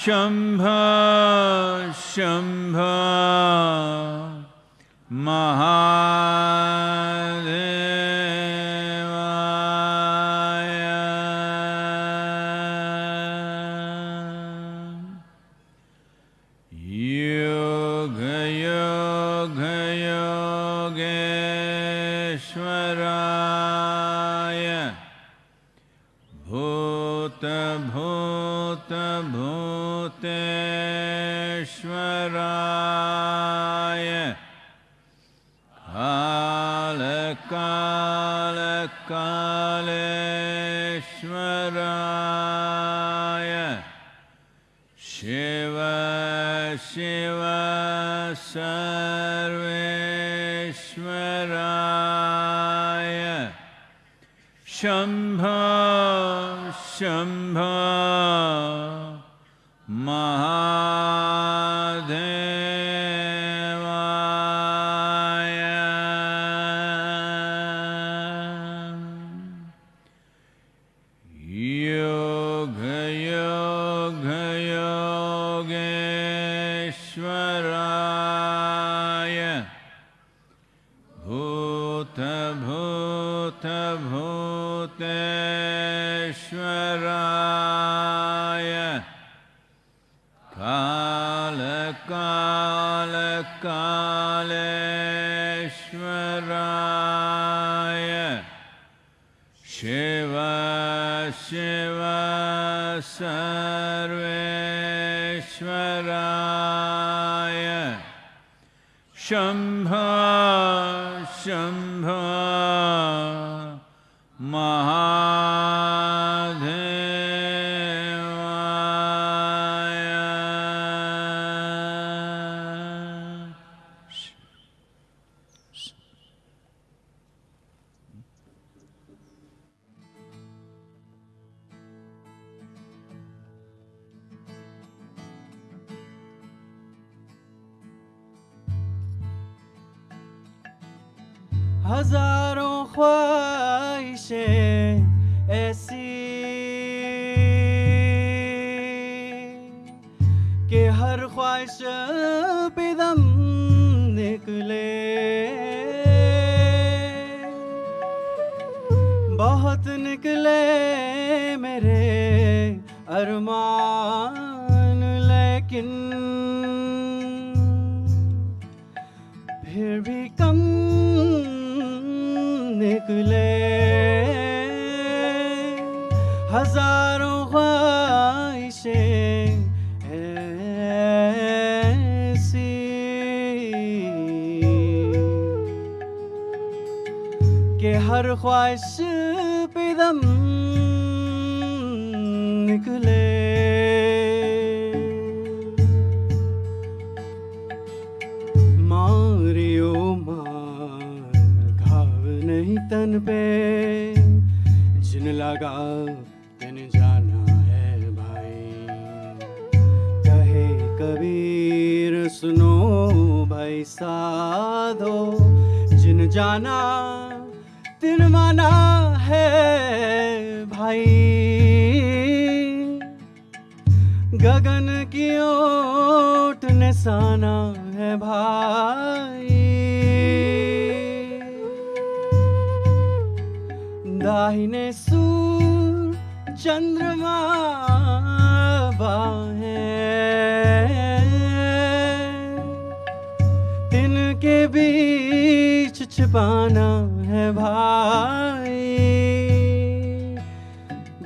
शम्भ शम्भ शिव शिव सर्वेश्वराय। शम्भ शम्भ हजारों ख्वाहिशें हर ख्वाहिश पे दम निकले। मारियो मार, घाव नहीं तन पे। जिन लगा, तिन जाना है भाई। कहे कबीर, सुनो भाई साधो, जिन जाना तिन माना है भाई। गगन की ओट निशाना है भाई। दाहिने सूर चंद्रमा बाहें तिनके बीच छिपाना है भाई।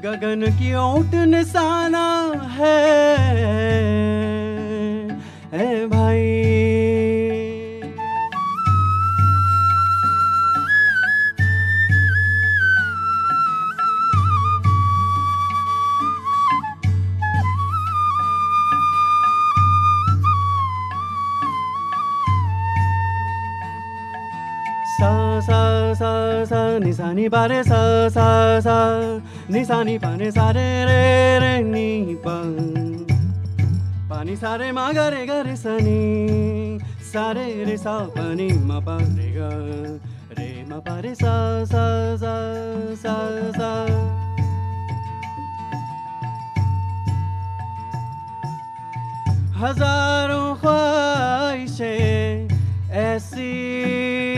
गगन की ओट निशाना है। सा सा सा नि सा नि पा रे सा सा सा नि सा नि पा ने सा रे रे रे नि पा पा नि सा रे मा गा रे गा रे सा नि sa re re sa pa ni ma pa re ga re ma pa re sa sa sa sa sa हजारों ख्वाहिशें ऐसी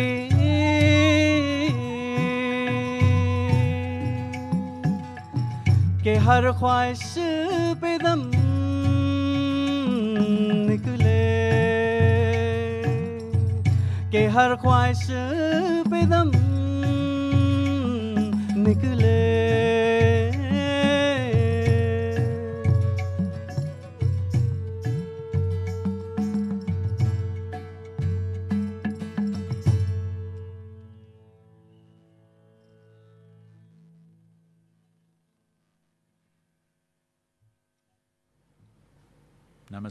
कि हर ख्वाहिश पे दम निकले। के हर ख्वाहिश पे दम निकले।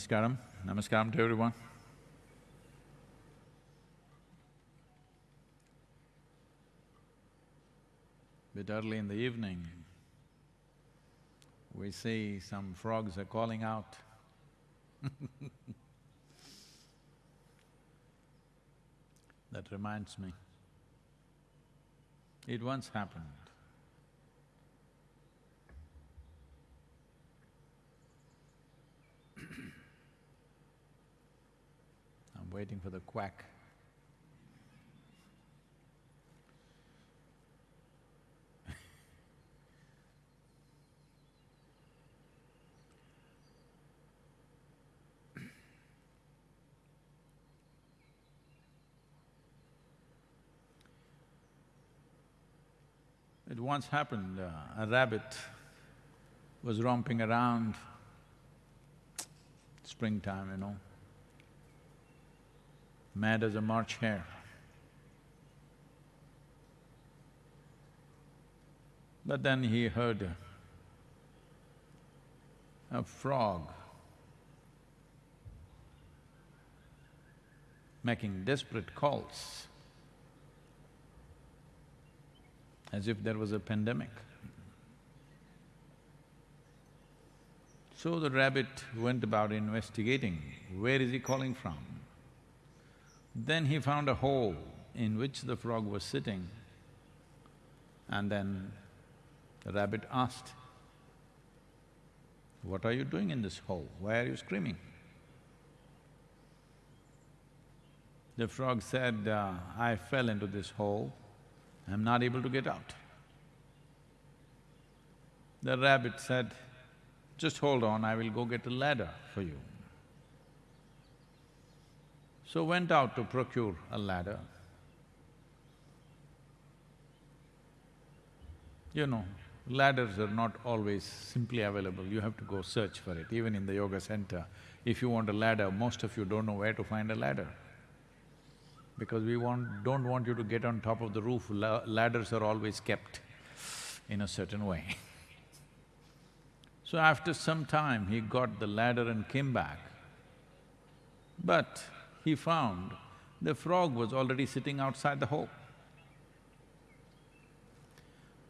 Namaskaram. Namaskaram to everyone. Bit early in the evening, we see some frogs are calling out. that reminds me, it once happened. I'm waiting for the quack. It once happened, uh, a rabbit was romping around, springtime, you know, mad as a March hare. But then he heard a, frog making desperate calls as if there was a pandemic. So the rabbit went about investigating, where is he calling from? Then he found a hole in which the frog was sitting and then the rabbit asked, what are you doing in this hole? Why are you screaming? The frog said, uh, I fell into this hole, I'm not able to get out. The rabbit said, just hold on, I will go get a ladder for you. So went out to procure a ladder. You know, ladders are not always simply available, you have to go search for it. Even in the yoga center, if you want a ladder, most of you don't know where to find a ladder. Because we want… don't want you to get on top of the roof, La ladders are always kept in a certain way. so after some time, he got the ladder and came back. But he found the frog was already sitting outside the hole.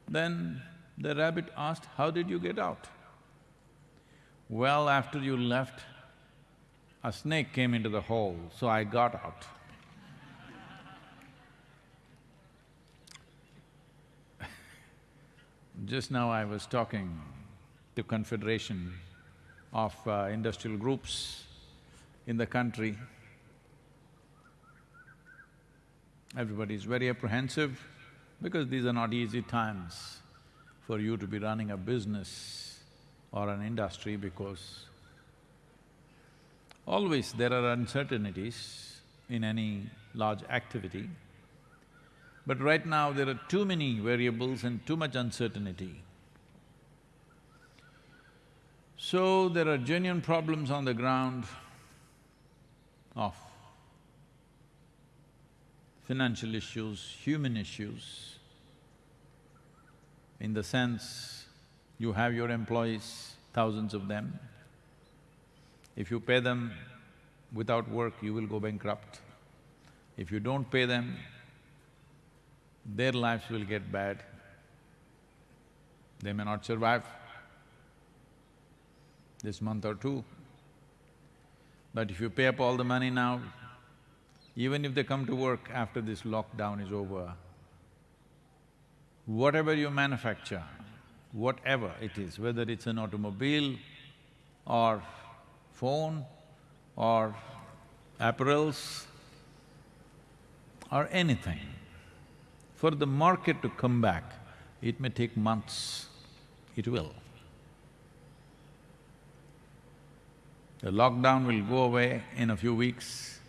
Then the rabbit asked, how did you get out? Well, after you left, a snake came into the hole, so I got out. Just now I was talking to Confederation of uh, Industrial Groups in the country. Everybody is very apprehensive because these are not easy times for you to be running a business or an industry because always there are uncertainties in any large activity. But right now there are too many variables and too much uncertainty. So there are genuine problems on the ground of financial issues, human issues, in the sense you have your employees, thousands of them. If you pay them without work, you will go bankrupt. If you don't pay them, their lives will get bad. They may not survive this month or two. But if you pay up all the money now, even if they come to work after this lockdown is over, whatever you manufacture, whatever it is, whether it's an automobile or phone or apparels or anything, for the market to come back, it may take months, it will. The lockdown will go away in a few weeks,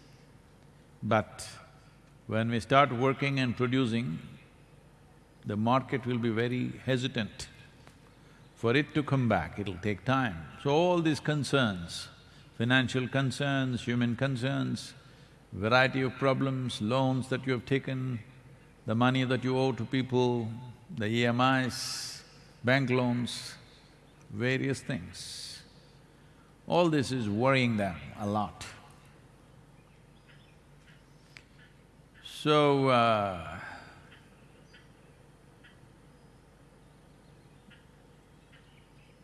but when we start working and producing, the market will be very hesitant. For it to come back, it'll take time. So all these concerns, financial concerns, human concerns, variety of problems, loans that you have taken, the money that you owe to people, the EMIs, bank loans, various things. All this is worrying them a lot. So, uh,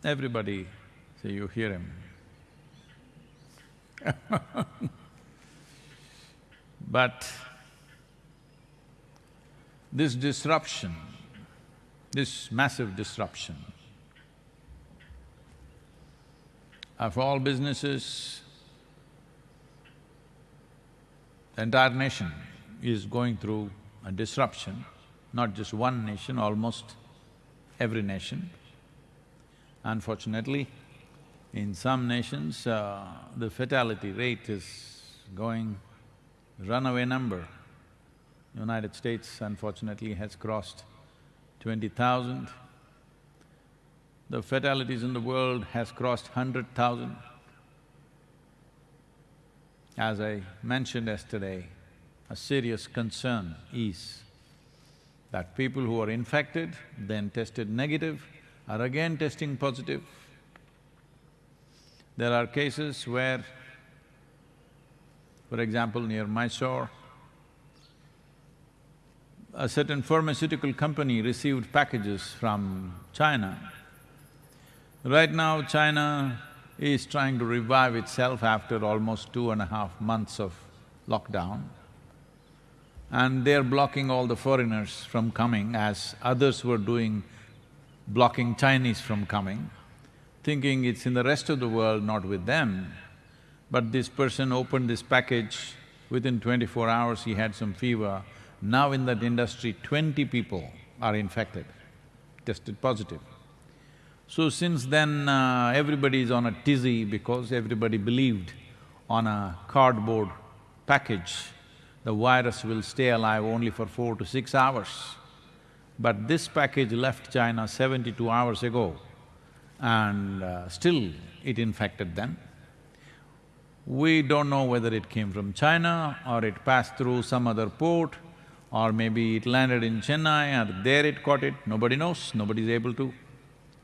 everybody, say you hear him. but this disruption, this massive disruption of all businesses, the entire nation is going through a disruption, not just one nation, almost every nation. Unfortunately, in some nations, uh, the fatality rate is going runaway number. United States unfortunately has crossed twenty thousand. The fatalities in the world has crossed hundred thousand. As I mentioned yesterday, a serious concern is that people who are infected, then tested negative, are again testing positive. There are cases where, for example, near Mysore, a certain pharmaceutical company received packages from China. Right now, China is trying to revive itself after almost two and a half months of lockdown. And they're blocking all the foreigners from coming as others were doing, blocking Chinese from coming, thinking it's in the rest of the world, not with them. But this person opened this package, within twenty-four hours he had some fever, now in that industry, twenty people are infected, tested positive. So since then, uh, everybody is on a tizzy because everybody believed on a cardboard package, the virus will stay alive only for four to six hours. But this package left China seventy-two hours ago and uh, still it infected them. We don't know whether it came from China or it passed through some other port or maybe it landed in Chennai or there it caught it, nobody knows, nobody is able to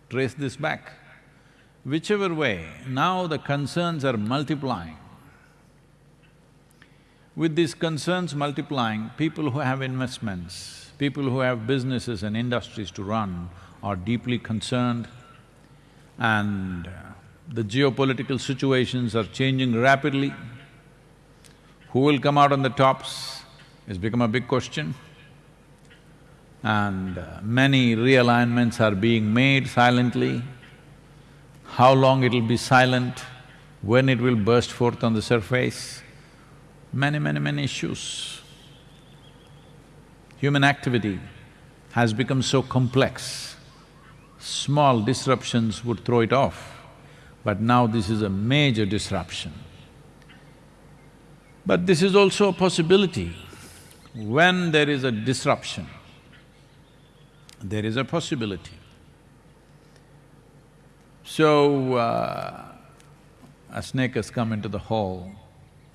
trace this back. Whichever way, now the concerns are multiplying. With these concerns multiplying, people who have investments, people who have businesses and industries to run are deeply concerned and uh, the geopolitical situations are changing rapidly. Who will come out on the tops? has become a big question. And uh, many realignments are being made silently. How long it'll be silent, when it will burst forth on the surface, many, many, many issues. Human activity has become so complex, small disruptions would throw it off, but now this is a major disruption. But this is also a possibility when there is a disruption, there is a possibility. So, uh, a snake has come into the hole,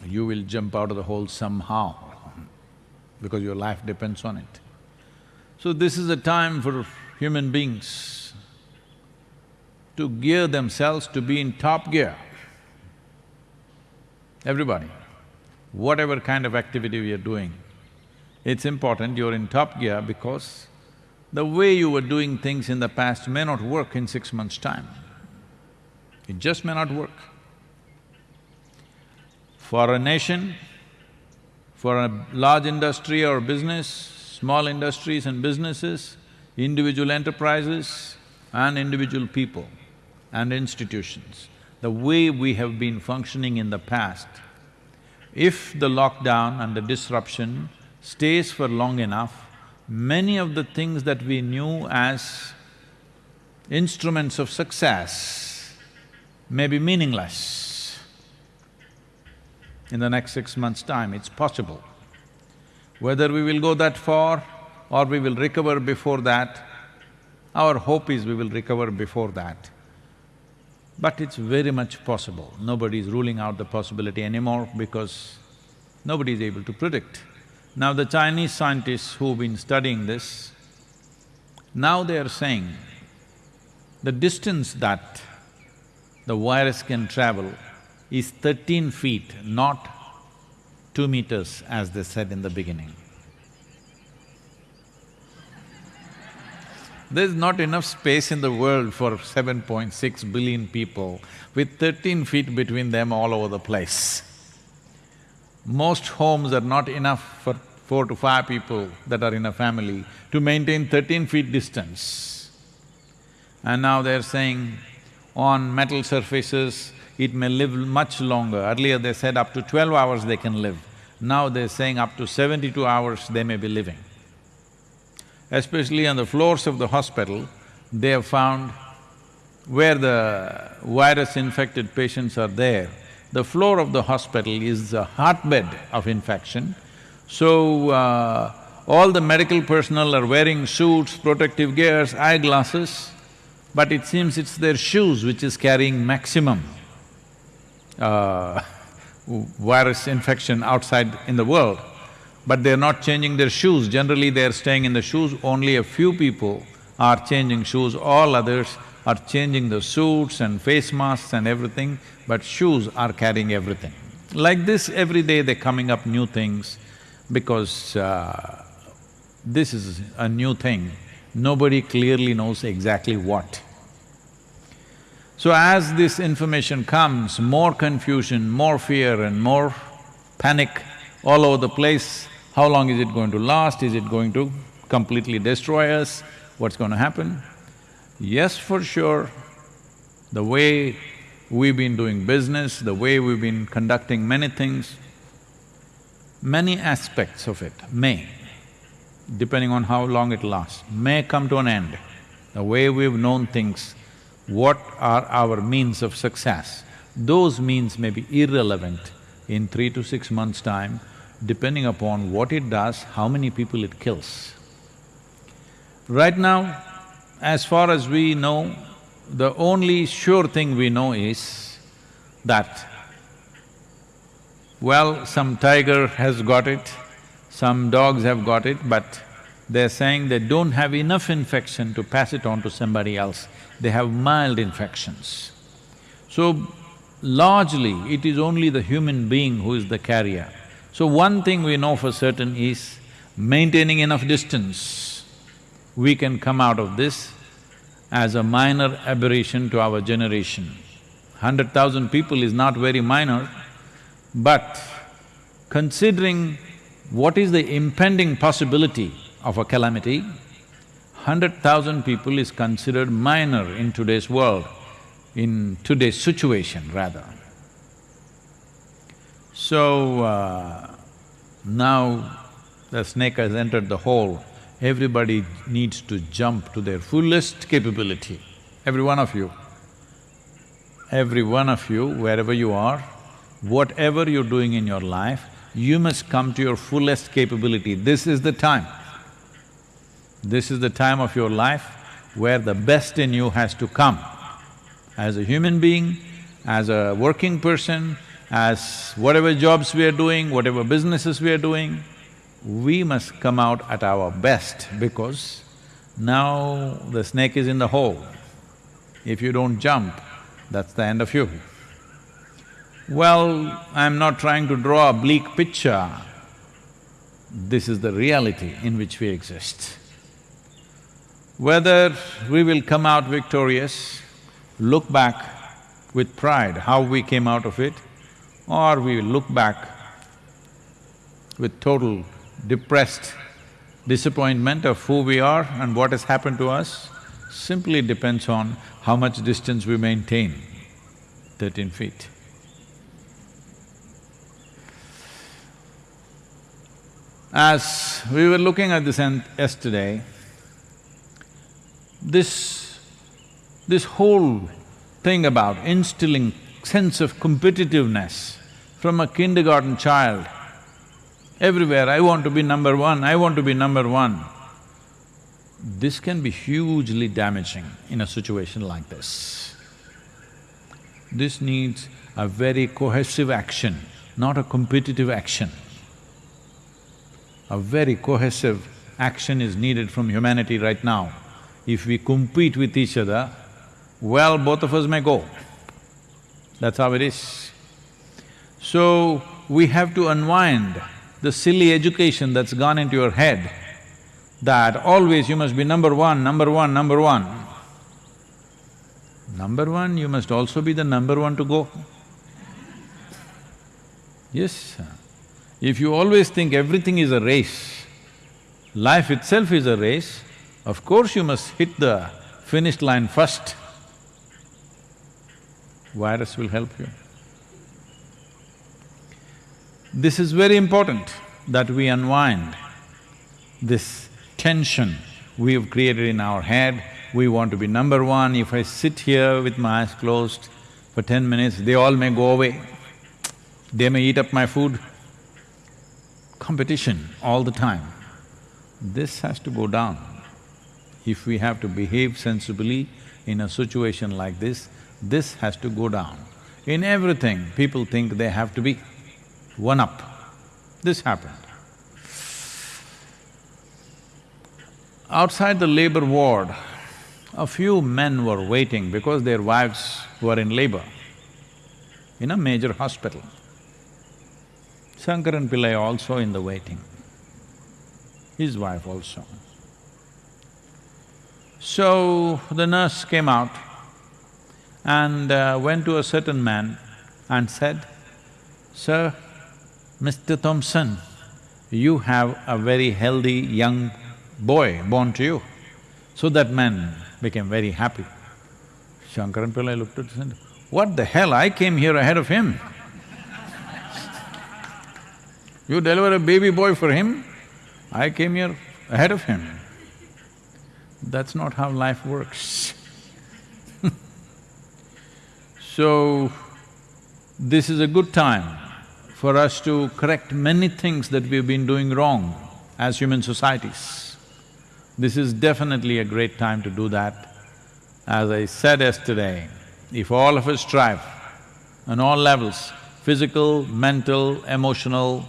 you will jump out of the hole somehow because your life depends on it. So this is a time for human beings to gear themselves to be in top gear. Everybody, whatever kind of activity we are doing, it's important you're in top gear because the way you were doing things in the past may not work in six months' time. It just may not work. For a nation, For a large industry or business, small industries and businesses, individual enterprises and individual people and institutions, the way we have been functioning in the past, if the lockdown and the disruption stays for long enough, many of the things that we knew as instruments of success may be meaningless in the next six months' time, it's possible. Whether we will go that far or we will recover before that, our hope is we will recover before that. But it's very much possible. Nobody is ruling out the possibility anymore because nobody is able to predict. Now the Chinese scientists who've been studying this, now they are saying the distance that the virus can travel is thirteen feet, not two meters as they said in the beginning. There's not enough space in the world for 7.6 billion people with 13 feet between them all over the place. Most homes are not enough for four to five people that are in a family to maintain 13 feet distance. And now they're saying on metal surfaces, it may live much longer. Earlier they said up to twelve hours they can live. Now they're saying up to seventy-two hours they may be living. Especially on the floors of the hospital, they have found where the virus-infected patients are there, the floor of the hospital is a hotbed of infection. So, uh, all the medical personnel are wearing suits, protective gears, eyeglasses, but it seems it's their shoes which is carrying maximum uh, virus infection outside in the world but they're not changing their shoes. Generally, they're staying in the shoes, only a few people are changing shoes, all others are changing the suits and face masks and everything, but shoes are carrying everything. Like this, every day they're coming up new things because uh, this is a new thing. Nobody clearly knows exactly what. So as this information comes, more confusion, more fear and more panic all over the place, how long is it going to last? Is it going to completely destroy us? What's going to happen? Yes, for sure, the way we've been doing business, the way we've been conducting many things, many aspects of it may, depending on how long it lasts, may come to an end. The way we've known things, what are our means of success, those means may be irrelevant in three to six months' time depending upon what it does, how many people it kills. Right now, as far as we know, the only sure thing we know is that, well, some tiger has got it, some dogs have got it, but they're saying they don't have enough infection to pass it on to somebody else, they have mild infections. So, largely, it is only the human being who is the carrier. So one thing we know for certain is maintaining enough distance, we can come out of this as a minor aberration to our generation. Hundred thousand people is not very minor, but considering what is the impending possibility of a calamity, hundred thousand people is considered minor in today's world, in today's situation rather. So, uh, now the snake has entered the hole, everybody needs to jump to their fullest capability, every one of you. Every one of you, wherever you are, whatever you're doing in your life, you must come to your fullest capability. This is the time. This is the time of your life where the best in you has to come. As a human being, as a working person, as whatever jobs we are doing, whatever businesses we are doing, we must come out at our best because now the snake is in the hole. If you don't jump, that's the end of you. Well, I'm not trying to draw a bleak picture. This is the reality in which we exist. Whether we will come out victorious, look back with pride how we came out of it, or we will look back with total depressed disappointment of who we are and what has happened to us simply depends on how much distance we maintain, thirteen feet. As we were looking at this yesterday, this… this whole thing about instilling sense of competitiveness from a kindergarten child, everywhere, I want to be number one, I want to be number one. This can be hugely damaging in a situation like this. This needs a very cohesive action, not a competitive action a very cohesive action is needed from humanity right now. If we compete with each other, well, both of us may go. That's how it is. So, we have to unwind the silly education that's gone into your head that always you must be number one, number one, number one. Number one, you must also be the number one to go. Yes, if you always think everything is a race, life itself is a race, of course you must hit the finish line first. Virus will help you. This is very important that we unwind this tension we have created in our head. We want to be number one. If I sit here with my eyes closed for ten minutes, they all may go away. They may eat up my food competition all the time. This has to go down. If we have to behave sensibly in a situation like this, this has to go down. In everything, people think they have to be one up. This happened. Outside the labor ward, a few men were waiting because their wives were in labor in a major hospital. Shankaran Pillai also in the waiting, his wife also. So, the nurse came out and uh, went to a certain man and said, Sir, Mr. Thompson, you have a very healthy young boy born to you. So that man became very happy. Shankaran Pillai looked at him and what the hell, I came here ahead of him. You deliver a baby boy for him, I came here ahead of him. That's not how life works So, this is a good time for us to correct many things that we've been doing wrong as human societies. This is definitely a great time to do that. As I said yesterday, if all of us strive on all levels, physical, mental, emotional,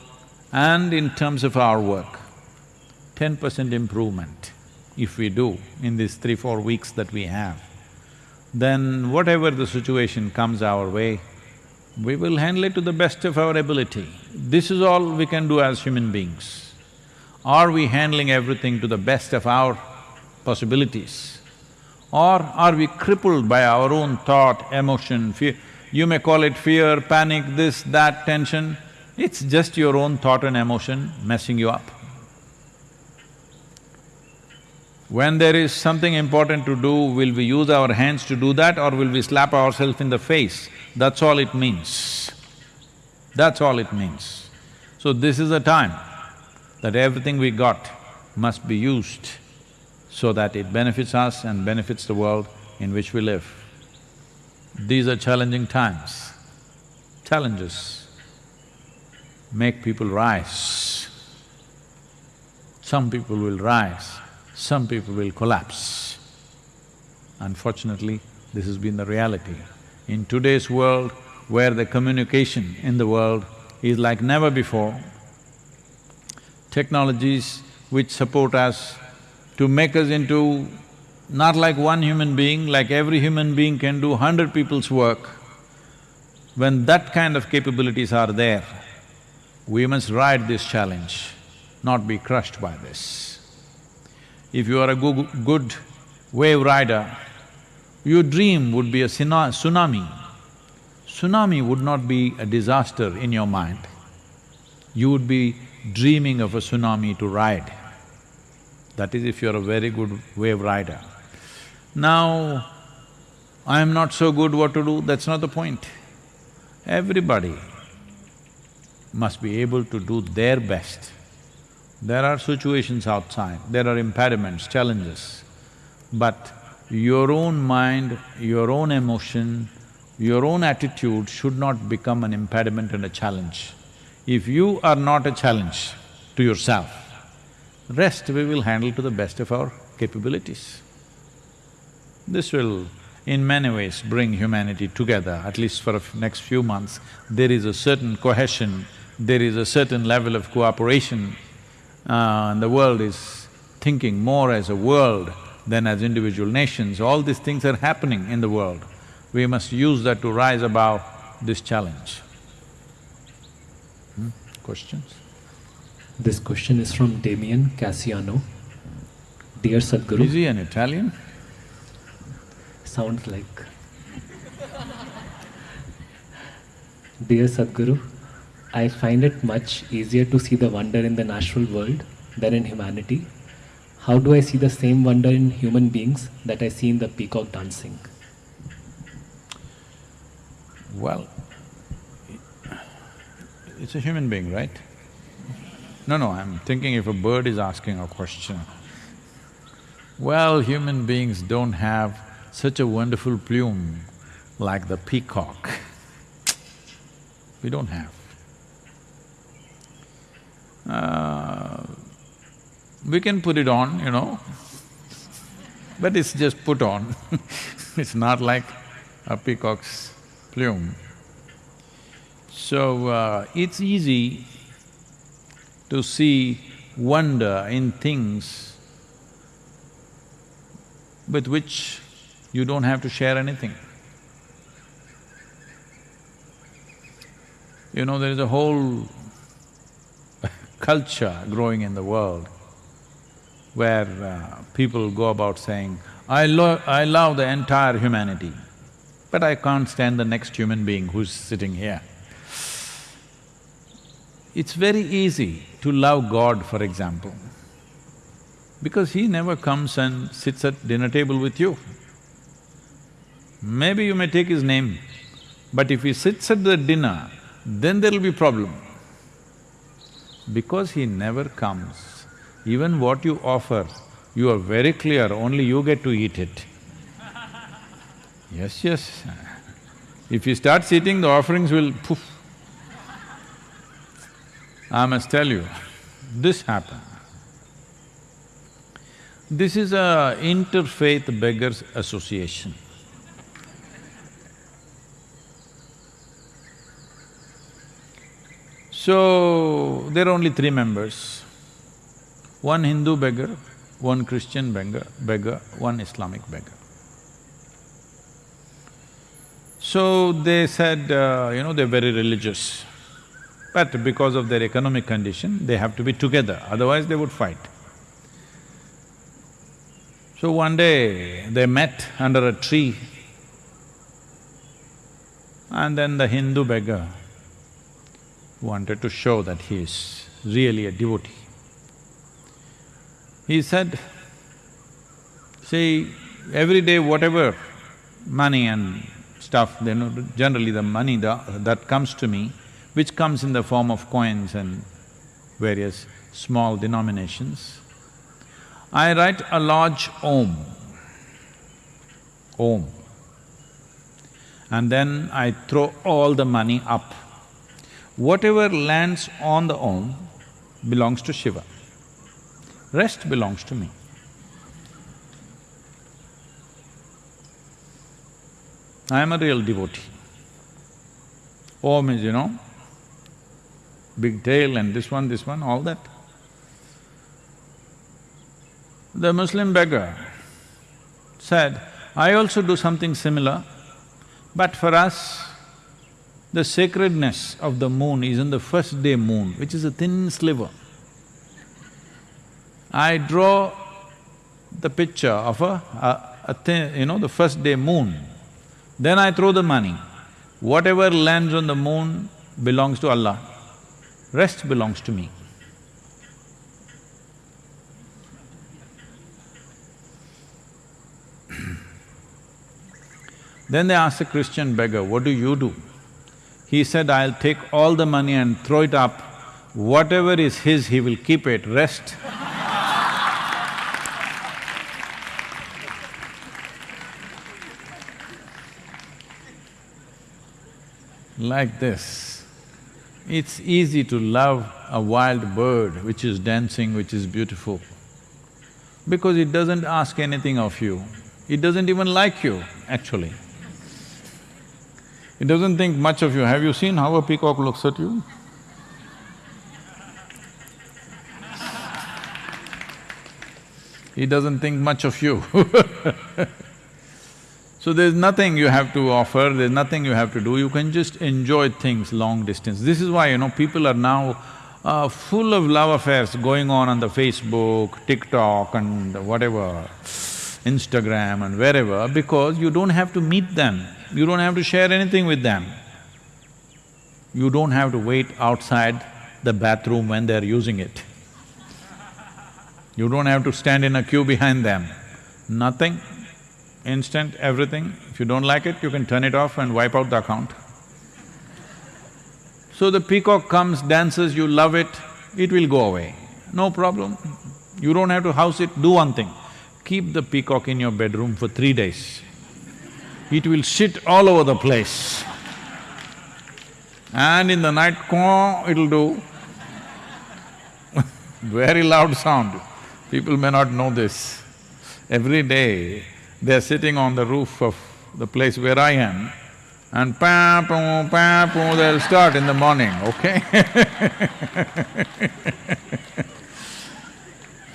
and in terms of our work, ten percent improvement if we do in these three, four weeks that we have, then whatever the situation comes our way, we will handle it to the best of our ability. This is all we can do as human beings. Are we handling everything to the best of our possibilities? Or are we crippled by our own thought, emotion, fear? You may call it fear, panic, this, that, tension. It's just your own thought and emotion messing you up. When there is something important to do, will we use our hands to do that or will we slap ourselves in the face? That's all it means. That's all it means. So this is a time that everything we got must be used so that it benefits us and benefits the world in which we live. These are challenging times, challenges make people rise. Some people will rise, some people will collapse. Unfortunately, this has been the reality. In today's world, where the communication in the world is like never before, technologies which support us to make us into not like one human being, like every human being can do hundred people's work, when that kind of capabilities are there, we must ride this challenge, not be crushed by this. If you are a good wave rider, your dream would be a tsunami. Tsunami would not be a disaster in your mind. You would be dreaming of a tsunami to ride. That is if you're a very good wave rider. Now, I am not so good what to do, that's not the point. Everybody must be able to do their best. There are situations outside, there are impediments, challenges, but your own mind, your own emotion, your own attitude should not become an impediment and a challenge. If you are not a challenge to yourself, rest we will handle to the best of our capabilities. This will in many ways bring humanity together, at least for the next few months. There is a certain cohesion, there is a certain level of cooperation, uh, and the world is thinking more as a world than as individual nations. All these things are happening in the world. We must use that to rise above this challenge. Hmm? Questions? This question is from Damien Cassiano. Dear Sadhguru. Is he an Italian? Sounds like. Dear Sadhguru, I find it much easier to see the wonder in the natural world than in humanity. How do I see the same wonder in human beings that I see in the peacock dancing? Well, it's a human being, right? No, no, I'm thinking if a bird is asking a question. Well, human beings don't have such a wonderful plume like the peacock. We don't have. Uh, we can put it on, you know, but it's just put on It's not like a peacock's plume. So, uh, it's easy to see wonder in things with which you don't have to share anything. You know, there is a whole culture growing in the world where uh, people go about saying, I lo I love the entire humanity, but I can't stand the next human being who's sitting here. It's very easy to love God, for example, because He never comes and sits at dinner table with you. Maybe you may take His name, but if He sits at the dinner, then there'll be problem. Because He never comes, even what you offer, you are very clear, only you get to eat it. Yes, yes. If you start eating, the offerings will poof. I must tell you, this happened. This is a interfaith beggars association. So, there are only three members. One Hindu beggar, one Christian beggar, beggar, one Islamic beggar. So they said, uh, you know, they're very religious. But because of their economic condition, they have to be together, otherwise they would fight. So one day, they met under a tree and then the Hindu beggar wanted to show that he is really a devotee. He said, see, every day whatever money and stuff, you know, generally the money that comes to me, which comes in the form of coins and various small denominations. I write a large Om, Om, and then I throw all the money up. Whatever lands on the Om belongs to Shiva, rest belongs to me. I am a real devotee. Om is, you know, big tail and this one, this one, all that. The Muslim beggar said, I also do something similar, but for us, the sacredness of the moon is in the first day moon, which is a thin sliver. I draw the picture of a, a, a thin, you know, the first day moon, then I throw the money. Whatever lands on the moon belongs to Allah, rest belongs to me. Then they ask a Christian beggar, what do you do? He said, I'll take all the money and throw it up. Whatever is his, he will keep it, rest like this. It's easy to love a wild bird which is dancing, which is beautiful, because it doesn't ask anything of you. It doesn't even like you, actually. It doesn't think much of you. Have you seen how a peacock looks at you? He doesn't think much of you So there's nothing you have to offer, there's nothing you have to do, you can just enjoy things long distance. This is why, you know, people are now uh, full of love affairs going on on the Facebook, TikTok and whatever, Instagram and wherever, because you don't have to meet them, you don't have to share anything with them. You don't have to wait outside the bathroom when they're using it. You don't have to stand in a queue behind them, nothing instant, everything. If you don't like it, you can turn it off and wipe out the account. So the peacock comes, dances, you love it, it will go away, no problem. You don't have to house it, do one thing, keep the peacock in your bedroom for three days. It will shit all over the place. And in the night, it'll do very loud sound. People may not know this. Every day, they're sitting on the roof of the place where I am and pa poo, pa poo, they'll start in the morning, okay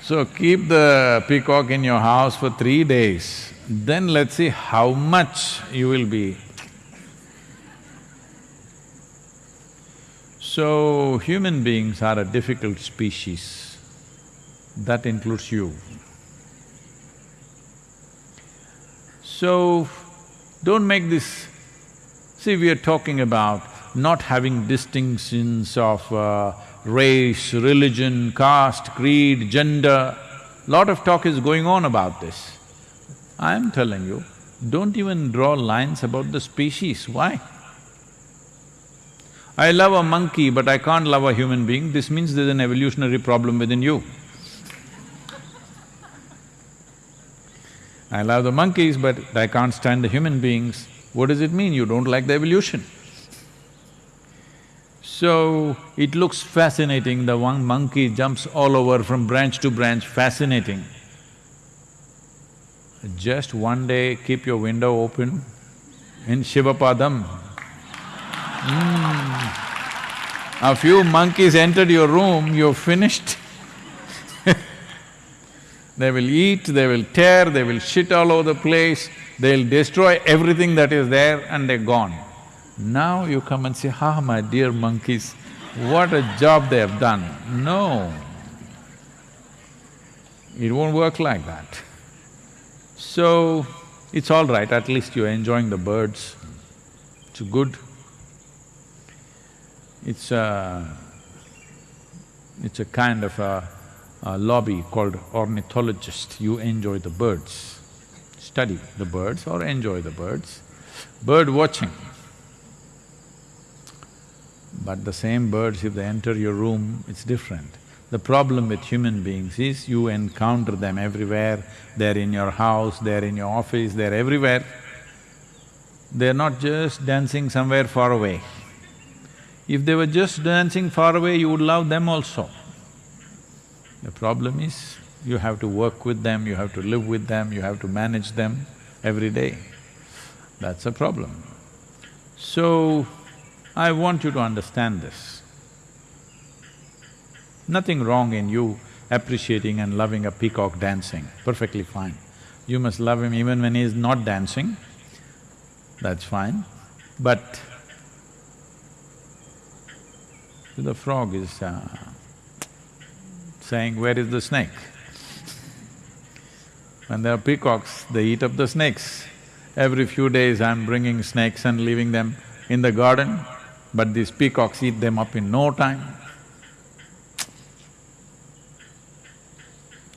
So keep the peacock in your house for three days, then let's see how much you will be. So, human beings are a difficult species, that includes you. So, don't make this… See, we are talking about not having distinctions of uh, race, religion, caste, creed, gender. Lot of talk is going on about this. I am telling you, don't even draw lines about the species, why? I love a monkey but I can't love a human being, this means there's an evolutionary problem within you. I love the monkeys, but I can't stand the human beings. What does it mean? You don't like the evolution. So, it looks fascinating, the one monkey jumps all over from branch to branch, fascinating. Just one day, keep your window open in Shivapadam. Mm. A few monkeys entered your room, you're finished They will eat, they will tear, they will shit all over the place, they'll destroy everything that is there and they're gone. Now you come and say, ah, my dear monkeys, what a job they have done. No, it won't work like that. So, it's all right, at least you're enjoying the birds, it's good. It's a… it's a kind of a uh, lobby called ornithologist, you enjoy the birds, study the birds or enjoy the birds. Bird watching. But the same birds, if they enter your room, it's different. The problem with human beings is you encounter them everywhere, they're in your house, they're in your office, they're everywhere. They're not just dancing somewhere far away. If they were just dancing far away, you would love them also. The problem is, you have to work with them, you have to live with them, you have to manage them every day. That's a problem. So, I want you to understand this. Nothing wrong in you appreciating and loving a peacock dancing, perfectly fine. You must love him even when he is not dancing, that's fine. But the frog is uh, saying, where is the snake? When there are peacocks, they eat up the snakes. Every few days I'm bringing snakes and leaving them in the garden, but these peacocks eat them up in no time.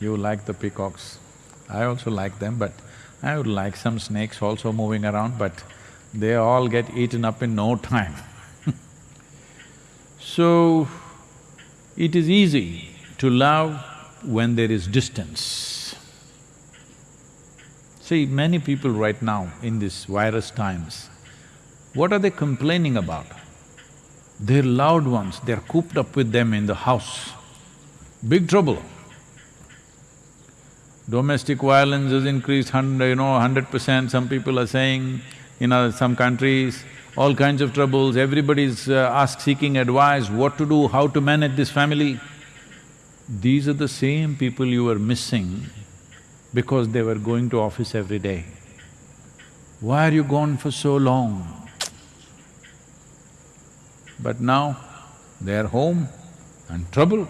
You like the peacocks, I also like them, but I would like some snakes also moving around, but they all get eaten up in no time So, it is easy to love when there is distance. See, many people right now in these virus times, what are they complaining about? Their loved ones, they're cooped up with them in the house. Big trouble. Domestic violence has increased hundred, you know, hundred percent, some people are saying, in some countries, all kinds of troubles, everybody's uh, ask seeking advice, what to do, how to manage this family. These are the same people you were missing because they were going to office every day. Why are you gone for so long? But now, they are home and trouble.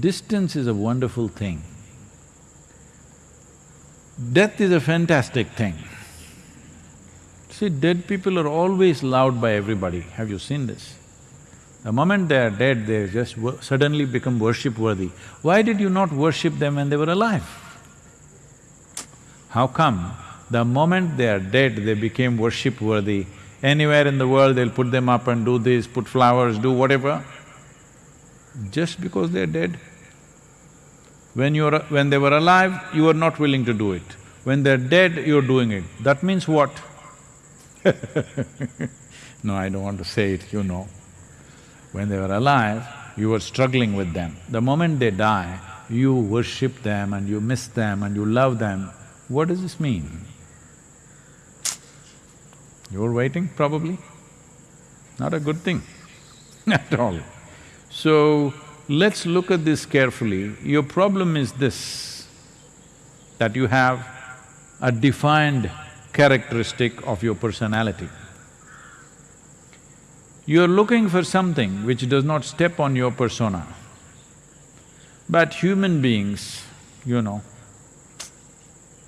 Distance is a wonderful thing. Death is a fantastic thing. See, dead people are always loved by everybody, have you seen this? The moment they are dead, they just suddenly become worship worthy. Why did you not worship them when they were alive? How come the moment they are dead, they became worship worthy? Anywhere in the world, they'll put them up and do this, put flowers, do whatever. Just because they're dead. When you're… when they were alive, you were not willing to do it. When they're dead, you're doing it. That means what? no, I don't want to say it, you know. When they were alive, you were struggling with them. The moment they die, you worship them and you miss them and you love them. What does this mean? You're waiting, probably? Not a good thing at all. So, let's look at this carefully. Your problem is this, that you have a defined characteristic of your personality. You're looking for something which does not step on your persona. But human beings, you know,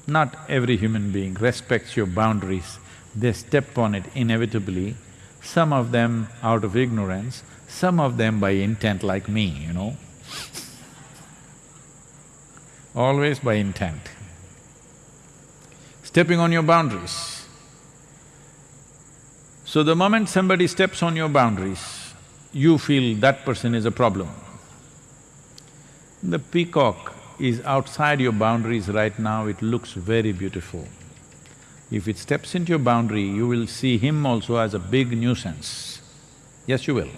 not every human being respects your boundaries, they step on it inevitably, some of them out of ignorance, some of them by intent like me, you know. Always by intent stepping on your boundaries. So the moment somebody steps on your boundaries, you feel that person is a problem. The peacock is outside your boundaries right now, it looks very beautiful. If it steps into your boundary, you will see him also as a big nuisance. Yes, you will.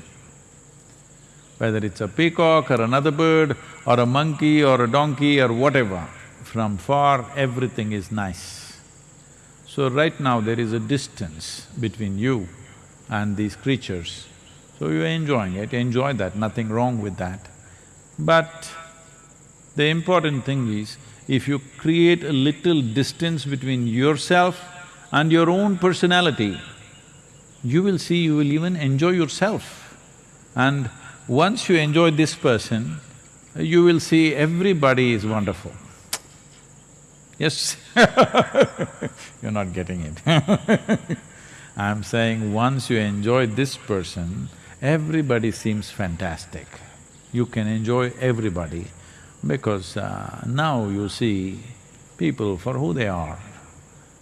Whether it's a peacock or another bird or a monkey or a donkey or whatever, from far everything is nice. So right now there is a distance between you and these creatures. So you're enjoying it, enjoy that, nothing wrong with that. But the important thing is, if you create a little distance between yourself and your own personality, you will see you will even enjoy yourself. And once you enjoy this person, you will see everybody is wonderful. Yes You're not getting it I'm saying once you enjoy this person, everybody seems fantastic. You can enjoy everybody because uh, now you see people for who they are,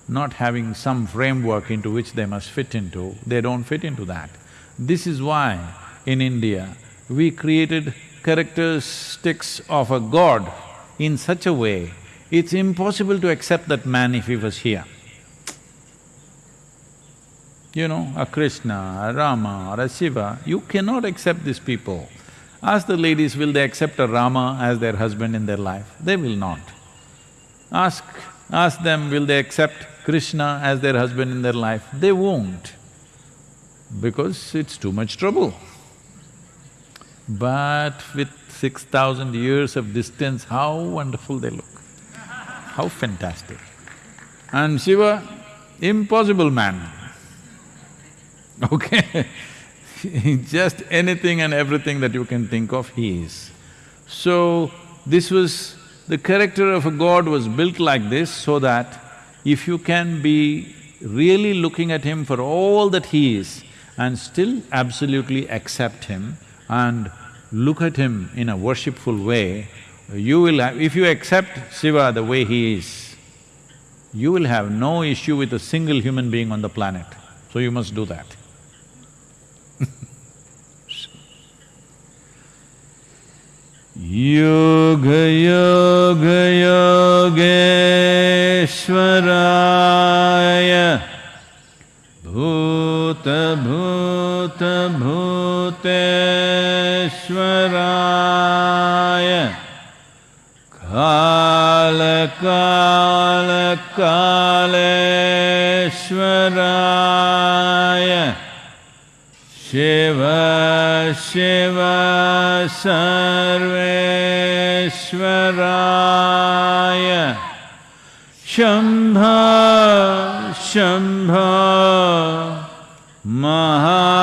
not having some framework into which they must fit into, they don't fit into that. This is why in India, we created characteristics of a god in such a way it's impossible to accept that man if he was here. You know, a Krishna, a Rama or a Shiva, you cannot accept these people. Ask the ladies, will they accept a Rama as their husband in their life? They will not. Ask… ask them, will they accept Krishna as their husband in their life? They won't, because it's too much trouble. But with six thousand years of distance, how wonderful they look. How fantastic. And Shiva, impossible man. Okay just anything and everything that you can think of, he is. So, this was… the character of a god was built like this so that if you can be really looking at him for all that he is and still absolutely accept him and look at him in a worshipful way, you will have… if you accept Shiva the way he is, you will have no issue with a single human being on the planet, so you must do that. योगयोगयोग्वराय भूत भूत भूत श्वराय कालकालकालराय शेव शिव सर्वेश्वराय शंभ शंभ महा